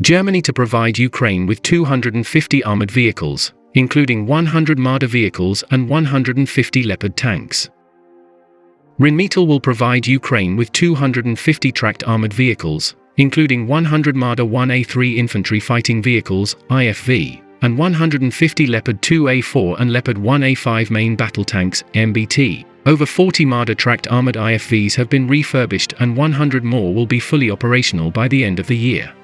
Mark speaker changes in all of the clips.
Speaker 1: Germany to provide Ukraine with 250 armored vehicles, including 100 Marder vehicles and 150 Leopard tanks. Rheinmetall will provide Ukraine with 250 tracked armored vehicles, including 100 Marder 1A3 infantry fighting vehicles, IFV, and 150 Leopard 2A4 and Leopard 1A5 main battle tanks, MBT. Over 40 Marder tracked armored IFVs have been refurbished and 100 more will be fully operational by the end of the year.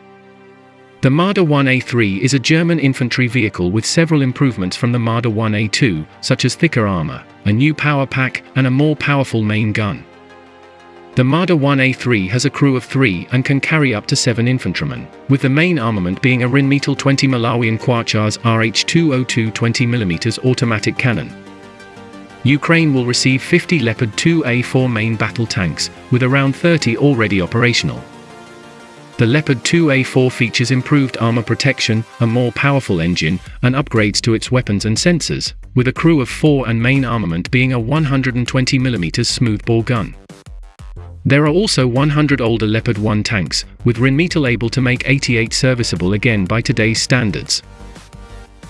Speaker 1: The Marder 1A3 is a German infantry vehicle with several improvements from the Marder 1A2, such as thicker armor, a new power pack, and a more powerful main gun. The Marder 1A3 has a crew of three and can carry up to seven infantrymen, with the main armament being a Rheinmetall 20 Malawian Quatschars RH202 20mm automatic cannon. Ukraine will receive 50 Leopard 2A4 main battle tanks, with around 30 already operational. The Leopard 2A4 features improved armor protection, a more powerful engine, and upgrades to its weapons and sensors, with a crew of four and main armament being a 120mm smoothbore gun. There are also 100 older Leopard 1 tanks, with Rheinmetall able to make 88 serviceable again by today's standards.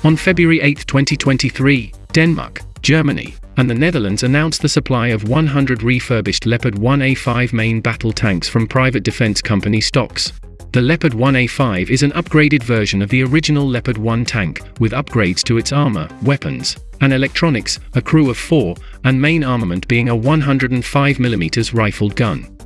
Speaker 1: On February 8, 2023, Denmark, Germany, and the Netherlands announced the supply of 100 refurbished Leopard 1A5 main battle tanks from private defense company stocks. The Leopard 1A5 is an upgraded version of the original Leopard 1 tank, with upgrades to its armor, weapons, and electronics, a crew of four, and main armament being a 105mm rifled gun.